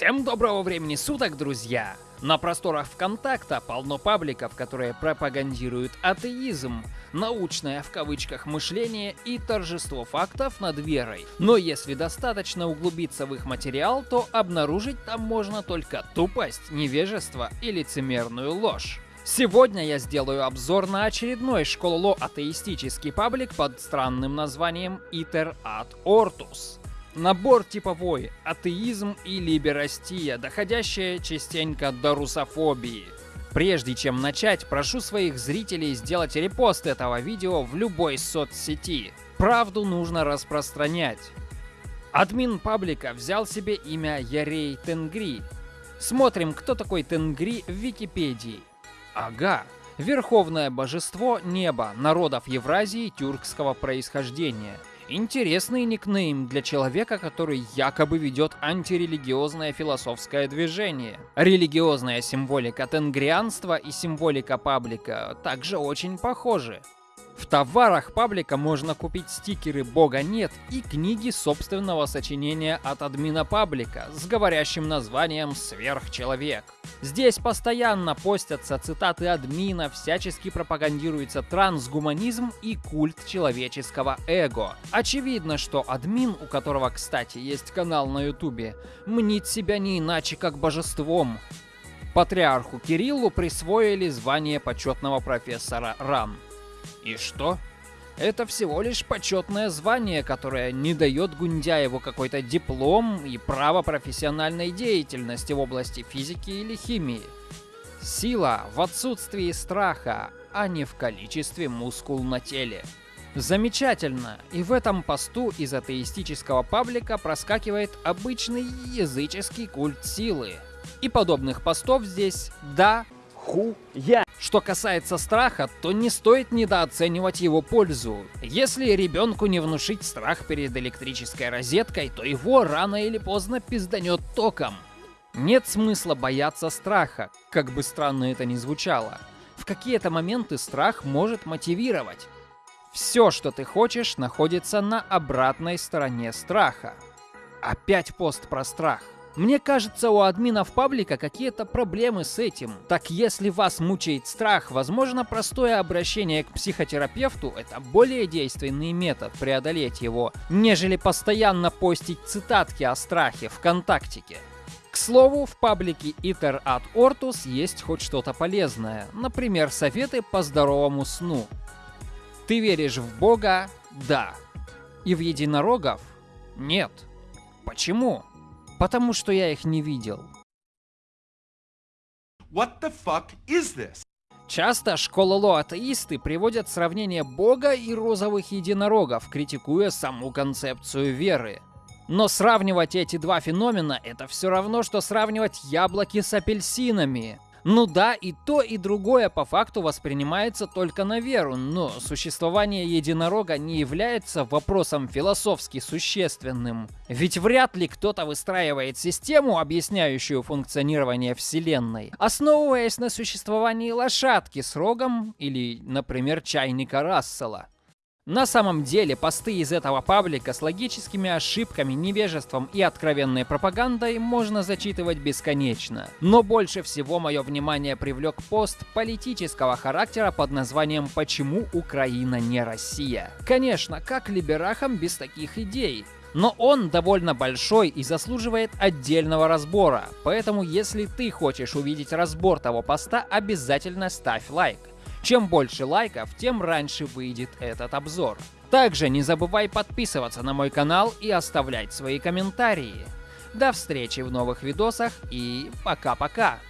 Всем доброго времени суток, друзья! На просторах ВКонтакта полно пабликов, которые пропагандируют атеизм, научное в кавычках мышление и торжество фактов над верой. Но если достаточно углубиться в их материал, то обнаружить там можно только тупость, невежество и лицемерную ложь. Сегодня я сделаю обзор на очередной школоло атеистический паблик под странным названием Iter ad Ortus. Набор типовой, атеизм и либерастия, доходящая частенько до русофобии. Прежде чем начать, прошу своих зрителей сделать репост этого видео в любой соцсети. Правду нужно распространять. Админ паблика взял себе имя Ярей Тенгри. Смотрим, кто такой Тенгри в Википедии. Ага, верховное божество неба народов Евразии тюркского происхождения – Интересный никнейм для человека, который якобы ведет антирелигиозное философское движение. Религиозная символика тенгрианства и символика паблика также очень похожи. В товарах паблика можно купить стикеры «Бога нет» и книги собственного сочинения от админа паблика с говорящим названием «Сверхчеловек». Здесь постоянно постятся цитаты админа, всячески пропагандируется трансгуманизм и культ человеческого эго. Очевидно, что админ, у которого, кстати, есть канал на ютубе, мнит себя не иначе как божеством. Патриарху Кириллу присвоили звание почетного профессора РАН. И что? Это всего лишь почетное звание, которое не дает Гундяеву какой-то диплом и право профессиональной деятельности в области физики или химии. Сила в отсутствии страха, а не в количестве мускул на теле. Замечательно! И в этом посту из атеистического паблика проскакивает обычный языческий культ силы. И подобных постов здесь, да, хуя. Что касается страха, то не стоит недооценивать его пользу. Если ребенку не внушить страх перед электрической розеткой, то его рано или поздно пизданет током. Нет смысла бояться страха, как бы странно это ни звучало. В какие-то моменты страх может мотивировать. Все, что ты хочешь, находится на обратной стороне страха. Опять пост про страх. Мне кажется, у админов паблика какие-то проблемы с этим. Так если вас мучает страх, возможно, простое обращение к психотерапевту — это более действенный метод преодолеть его, нежели постоянно постить цитатки о страхе ВКонтактике. К слову, в паблике Iter ad Ortus есть хоть что-то полезное, например, советы по здоровому сну. Ты веришь в Бога? Да. И в единорогов? Нет. Почему? Потому что я их не видел. What the fuck is this? Часто школоло-атеисты приводят сравнение Бога и розовых единорогов, критикуя саму концепцию веры. Но сравнивать эти два феномена — это все равно, что сравнивать яблоки с апельсинами. Ну да, и то, и другое по факту воспринимается только на веру, но существование единорога не является вопросом философски существенным. Ведь вряд ли кто-то выстраивает систему, объясняющую функционирование Вселенной, основываясь на существовании лошадки с рогом или, например, чайника Рассела. На самом деле, посты из этого паблика с логическими ошибками, невежеством и откровенной пропагандой можно зачитывать бесконечно. Но больше всего мое внимание привлек пост политического характера под названием «Почему Украина не Россия?». Конечно, как либерахам без таких идей? Но он довольно большой и заслуживает отдельного разбора, поэтому если ты хочешь увидеть разбор того поста, обязательно ставь лайк. Чем больше лайков, тем раньше выйдет этот обзор. Также не забывай подписываться на мой канал и оставлять свои комментарии. До встречи в новых видосах и пока-пока!